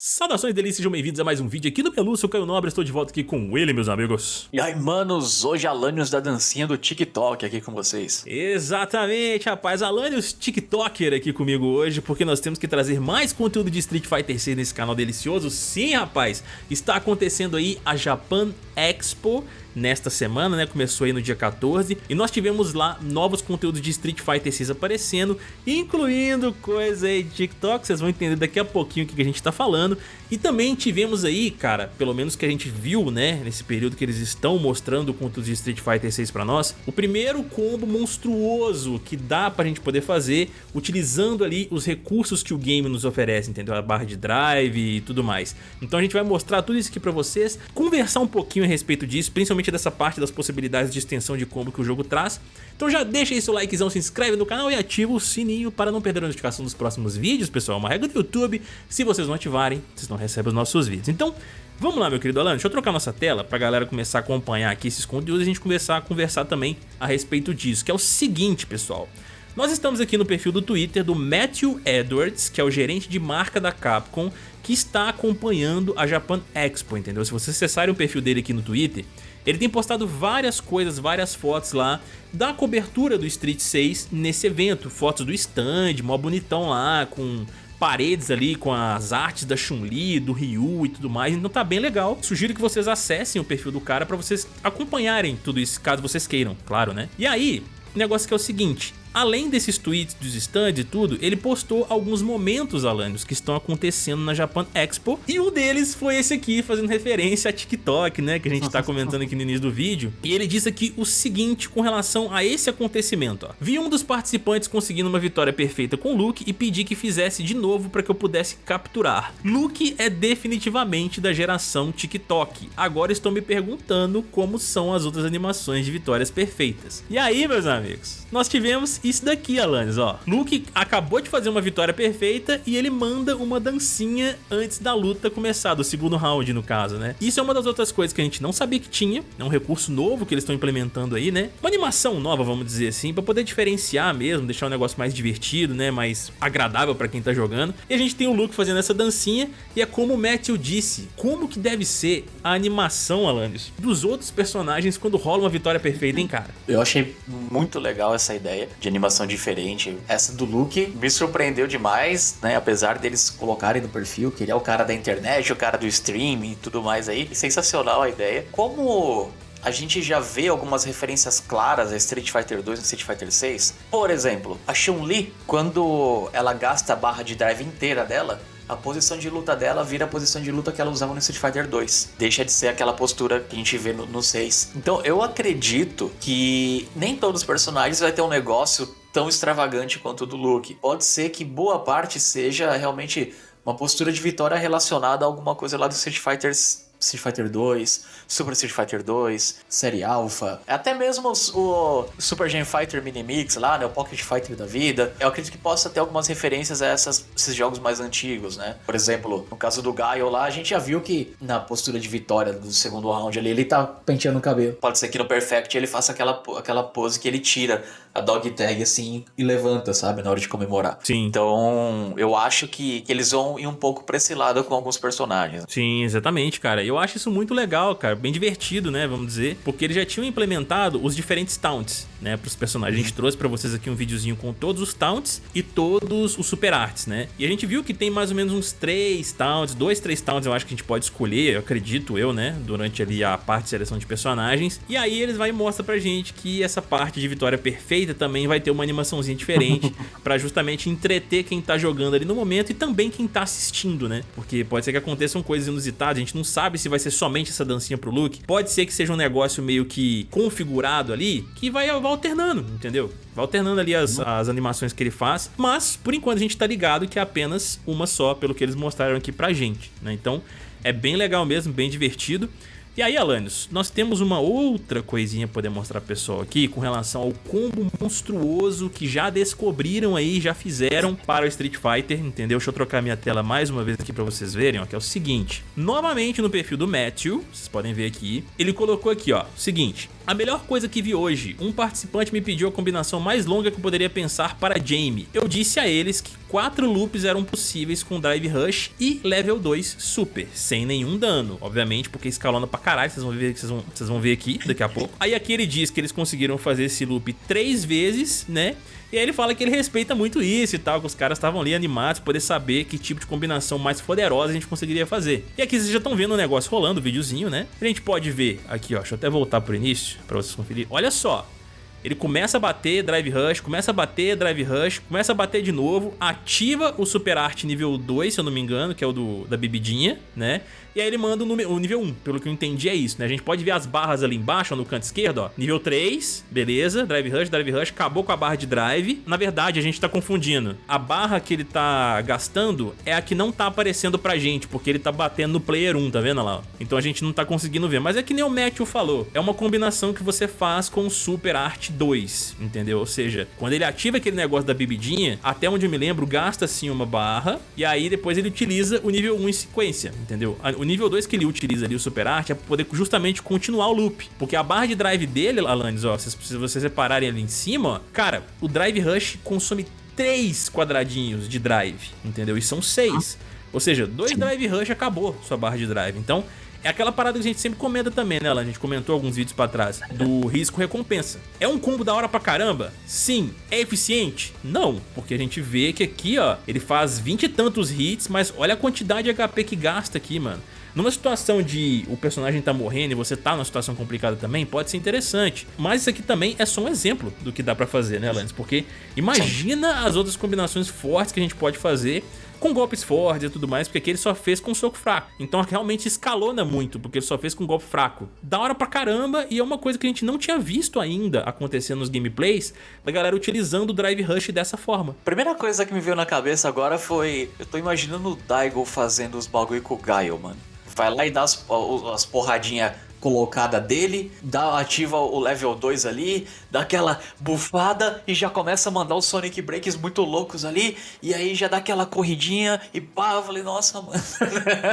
Saudações delícias, sejam bem-vindos a mais um vídeo aqui do Pelúcio, eu Caio Nobre, estou de volta aqui com ele, meus amigos. E aí, manos, hoje Alanios da dancinha do TikTok aqui com vocês. Exatamente, rapaz, Alanios TikToker aqui comigo hoje, porque nós temos que trazer mais conteúdo de Street Fighter 6 nesse canal delicioso. Sim, rapaz, está acontecendo aí a Japan Expo, nesta semana, né? Começou aí no dia 14 e nós tivemos lá novos conteúdos de Street Fighter 6 aparecendo, incluindo coisa aí de TikTok, vocês vão entender daqui a pouquinho o que a gente tá falando. E também tivemos aí, cara, pelo menos que a gente viu, né, nesse período que eles estão mostrando o conteúdo de Street Fighter 6 pra nós, o primeiro combo monstruoso que dá pra gente poder fazer utilizando ali os recursos que o game nos oferece, entendeu? A barra de drive e tudo mais. Então a gente vai mostrar tudo isso aqui pra vocês, conversar um pouquinho a respeito disso, principalmente dessa parte das possibilidades de extensão de combo que o jogo traz. Então já deixa aí seu likezão, se inscreve no canal e ativa o sininho para não perder a notificação dos próximos vídeos, pessoal. É uma regra do YouTube, se vocês não ativarem, vocês não recebem os nossos vídeos. Então, vamos lá, meu querido Alan, deixa eu trocar nossa tela para a galera começar a acompanhar aqui esses conteúdos e a gente começar a conversar também a respeito disso, que é o seguinte, pessoal. Nós estamos aqui no perfil do Twitter do Matthew Edwards, que é o gerente de marca da Capcom, que está acompanhando a Japan Expo, entendeu? Se vocês acessarem o perfil dele aqui no Twitter, ele tem postado várias coisas, várias fotos lá da cobertura do Street 6 nesse evento. Fotos do stand, mó bonitão lá, com paredes ali com as artes da Chun-Li, do Ryu e tudo mais, então tá bem legal. Sugiro que vocês acessem o perfil do cara pra vocês acompanharem tudo isso, caso vocês queiram, claro, né? E aí, o negócio que é o seguinte, Além desses tweets dos stands e tudo, ele postou alguns momentos, Alanios, que estão acontecendo na Japan Expo. E um deles foi esse aqui, fazendo referência a TikTok, né? Que a gente tá comentando aqui no início do vídeo. E ele disse aqui o seguinte com relação a esse acontecimento, ó. Vi um dos participantes conseguindo uma vitória perfeita com Luke e pedi que fizesse de novo para que eu pudesse capturar. Luke é definitivamente da geração TikTok. Agora estou me perguntando como são as outras animações de vitórias perfeitas. E aí, meus amigos, nós tivemos isso daqui, Alanis, ó. Luke acabou de fazer uma vitória perfeita e ele manda uma dancinha antes da luta começar, do segundo round, no caso, né? Isso é uma das outras coisas que a gente não sabia que tinha, é um recurso novo que eles estão implementando aí, né? Uma animação nova, vamos dizer assim, pra poder diferenciar mesmo, deixar o negócio mais divertido, né? Mais agradável pra quem tá jogando. E a gente tem o Luke fazendo essa dancinha e é como o Matthew disse, como que deve ser a animação, Alanis, dos outros personagens quando rola uma vitória perfeita, hein, cara? Eu achei muito legal essa ideia de animação diferente. Essa do Luke me surpreendeu demais, né? Apesar deles colocarem no perfil que ele é o cara da internet, o cara do streaming e tudo mais aí. Sensacional a ideia. Como a gente já vê algumas referências claras a Street Fighter 2 e Street Fighter 6. Por exemplo, a Chun-Li, quando ela gasta a barra de drive inteira dela, a posição de luta dela vira a posição de luta que ela usava no Street Fighter 2. Deixa de ser aquela postura que a gente vê no, no 6. Então eu acredito que nem todos os personagens vai ter um negócio tão extravagante quanto o do Luke. Pode ser que boa parte seja realmente uma postura de vitória relacionada a alguma coisa lá do Street Fighter Street Fighter 2, Super Street Fighter 2, Série Alpha, até mesmo o Super Gen Fighter Mini Mix lá, né, o Pocket Fighter da vida. Eu acredito que possa ter algumas referências a essas, esses jogos mais antigos, né? Por exemplo, no caso do Gaio lá, a gente já viu que na postura de vitória do segundo round ali, ele tá penteando o cabelo. Pode ser que no Perfect ele faça aquela, aquela pose que ele tira a dog tag assim e levanta, sabe, na hora de comemorar. Sim. Então, eu acho que, que eles vão ir um pouco pra esse lado com alguns personagens. Sim, exatamente, cara. Eu acho isso muito legal, cara, bem divertido, né, vamos dizer, porque eles já tinham implementado os diferentes taunts, né, pros personagens. A gente trouxe pra vocês aqui um videozinho com todos os taunts e todos os super arts, né? E a gente viu que tem mais ou menos uns três taunts, dois, três taunts eu acho que a gente pode escolher, eu acredito eu, né, durante ali a parte de seleção de personagens. E aí eles vai e mostra pra gente que essa parte de vitória perfeita também vai ter uma animaçãozinha diferente para justamente entreter quem tá jogando ali no momento e também quem tá assistindo, né? Porque pode ser que aconteçam coisas inusitadas, a gente não sabe se vai ser somente essa dancinha pro Luke, pode ser que seja um negócio meio que configurado ali, que vai, vai alternando, entendeu? Vai alternando ali as, as animações que ele faz, mas por enquanto a gente tá ligado que é apenas uma só, pelo que eles mostraram aqui pra gente, né? Então é bem legal mesmo, bem divertido. E aí, Alanios, nós temos uma outra coisinha pra poder mostrar pro pessoal aqui com relação ao combo monstruoso que já descobriram aí, já fizeram para o Street Fighter, entendeu? Deixa eu trocar minha tela mais uma vez aqui pra vocês verem, ó, que é o seguinte. Novamente no perfil do Matthew, vocês podem ver aqui, ele colocou aqui, ó, o seguinte. A melhor coisa que vi hoje, um participante me pediu a combinação mais longa que eu poderia pensar para Jamie. Eu disse a eles que quatro loops eram possíveis com Drive Rush e Level 2 Super, sem nenhum dano, obviamente, porque escalona pra caralho, vocês vão ver, vocês vão, vocês vão ver aqui daqui a pouco. Aí aqui ele diz que eles conseguiram fazer esse loop três vezes, né? E aí ele fala que ele respeita muito isso e tal, que os caras estavam ali animados poder saber que tipo de combinação mais poderosa a gente conseguiria fazer. E aqui vocês já estão vendo o negócio rolando, o videozinho, né? A gente pode ver aqui, ó, deixa eu até voltar pro início pra vocês conferirem. Olha só, ele começa a bater, drive rush, começa a bater, drive rush, começa a bater de novo, ativa o super art nível 2, se eu não me engano, que é o do, da bebidinha, né? E aí ele manda o, nível 1, pelo que eu entendi é isso, né? A gente pode ver as barras ali embaixo, no canto esquerdo, ó. Nível 3, beleza, drive rush, drive rush, acabou com a barra de drive. Na verdade, a gente tá confundindo. A barra que ele tá gastando é a que não tá aparecendo pra gente, porque ele tá batendo no player 1, tá vendo lá? Então a gente não tá conseguindo ver. Mas é que nem o Matthew falou, é uma combinação que você faz com o Super Art 2, entendeu? Ou seja, quando ele ativa aquele negócio da bebidinha, até onde eu me lembro, gasta sim uma barra, e aí depois ele utiliza o nível 1 em sequência, entendeu? O nível 2 que ele utiliza ali, o Super Art, é pra poder justamente continuar o loop. Porque a barra de drive dele, Alanis, ó, se vocês separarem ali em cima, ó, cara, o Drive Rush consome 3 quadradinhos de drive, entendeu? E são 6. Ou seja, dois Drive Rush acabou sua barra de drive. Então, é aquela parada que a gente sempre comenta também, né, Alan? A gente comentou alguns vídeos pra trás, do risco-recompensa. É um combo da hora pra caramba? Sim. É eficiente? Não, porque a gente vê que aqui, ó, ele faz 20 e tantos hits, mas olha a quantidade de HP que gasta aqui, mano. Numa situação de o personagem tá morrendo e você tá numa situação complicada também, pode ser interessante. Mas isso aqui também é só um exemplo do que dá pra fazer, né, Lance? Porque imagina as outras combinações fortes que a gente pode fazer com golpes fortes e tudo mais, porque aqui ele só fez com soco fraco. Então realmente escalona muito, porque ele só fez com golpe fraco. Da hora pra caramba, e é uma coisa que a gente não tinha visto ainda acontecer nos gameplays, da galera utilizando o Drive Rush dessa forma. Primeira coisa que me veio na cabeça agora foi, eu tô imaginando o Daigo fazendo os bagulho com o Gaio, mano vai lá e dá as, as porradinhas colocada dele, dá, ativa o level 2 ali, dá aquela bufada e já começa a mandar os Sonic Breaks muito loucos ali, e aí já dá aquela corridinha e pá, eu falei, nossa, mano,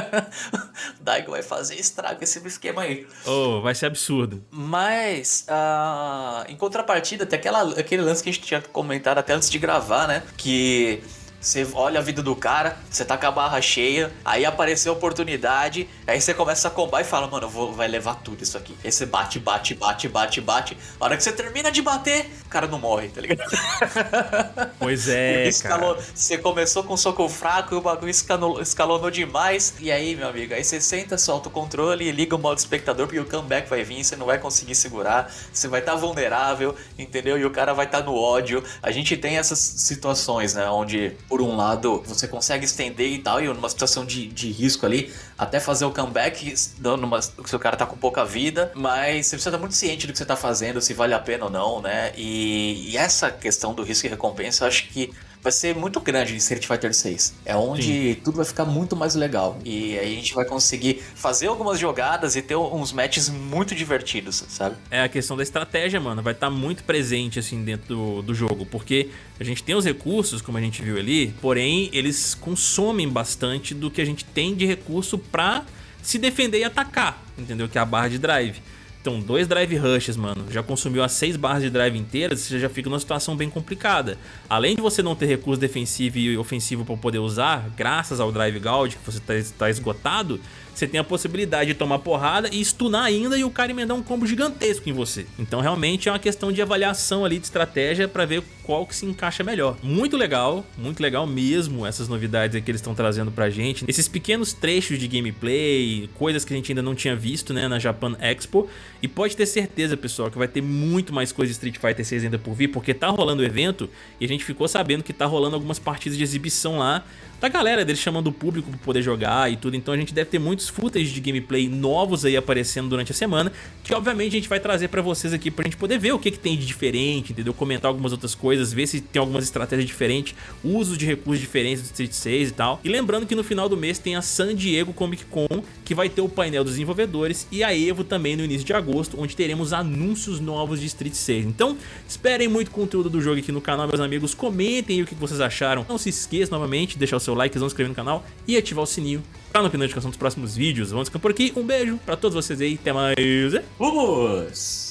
Daigo vai fazer estrago esse esquema aí. Oh, vai ser absurdo. Mas, uh, em contrapartida, tem aquela, aquele lance que a gente tinha comentado até antes de gravar, né, que você olha a vida do cara, você tá com a barra cheia, aí apareceu a oportunidade, aí você começa a combar e fala, mano, vou, vai levar tudo isso aqui. Aí você bate, bate, bate, bate, bate. A hora que você termina de bater, o cara não morre, tá ligado? Pois é, Escalou, cara. Você começou com soco fraco e o bagulho escalou, escalonou demais. E aí, meu amigo, aí você senta, solta o controle e liga o modo espectador, porque o comeback vai vir, você não vai conseguir segurar, você vai estar tá vulnerável, entendeu? E o cara vai estar tá no ódio. A gente tem essas situações, né, onde por um lado, você consegue estender e tal, e numa situação de, de risco ali, até fazer o comeback, dando uma, se o cara tá com pouca vida, mas você precisa estar muito ciente do que você tá fazendo, se vale a pena ou não, né? E, e essa questão do risco e recompensa, eu acho que vai ser muito grande em Street Fighter 6. É onde Sim. tudo vai ficar muito mais legal. E aí a gente vai conseguir fazer algumas jogadas e ter uns matches muito divertidos, sabe? É a questão da estratégia, mano. Vai estar tá muito presente, assim, dentro do, do jogo. Porque a gente tem os recursos, como a gente viu ali, porém eles consomem bastante do que a gente tem de recurso pra se defender e atacar, entendeu? Que é a barra de drive. Então, dois drive rushes, mano, já consumiu as seis barras de drive inteiras, você já fica numa situação bem complicada. Além de você não ter recurso defensivo e ofensivo para poder usar, graças ao drive gauge que você está tá esgotado, você tem a possibilidade de tomar porrada e stunar ainda e o cara emendar um combo gigantesco em você. Então realmente é uma questão de avaliação ali de estratégia para ver qual que se encaixa melhor. Muito legal, muito legal mesmo essas novidades que eles estão trazendo pra gente. Esses pequenos trechos de gameplay, coisas que a gente ainda não tinha visto né, na Japan Expo. E pode ter certeza, pessoal, que vai ter muito mais coisa de Street Fighter 6 ainda por vir, porque tá rolando o evento e a gente ficou sabendo que tá rolando algumas partidas de exibição lá da galera deles chamando o público para poder jogar e tudo. Então a gente deve ter muitos footage de gameplay novos aí aparecendo durante a semana, que obviamente a gente vai trazer para vocês aqui pra gente poder ver o que, que tem de diferente, entendeu? Comentar algumas outras coisas, ver se tem algumas estratégias diferentes, uso de recursos diferentes do Street 6 e tal. E lembrando que no final do mês tem a San Diego Comic Con, que vai ter o painel dos desenvolvedores, e a EVO também no início de agosto, onde teremos anúncios novos de Street 6. Então, esperem muito conteúdo do jogo aqui no canal, meus amigos. Comentem o que vocês acharam. Não se esqueça novamente de deixar o seu like, se inscrever no canal e ativar o sininho para não perder notificação dos próximos vídeos. Vamos ficando por aqui. Um beijo para todos vocês aí. Até mais. Vamos!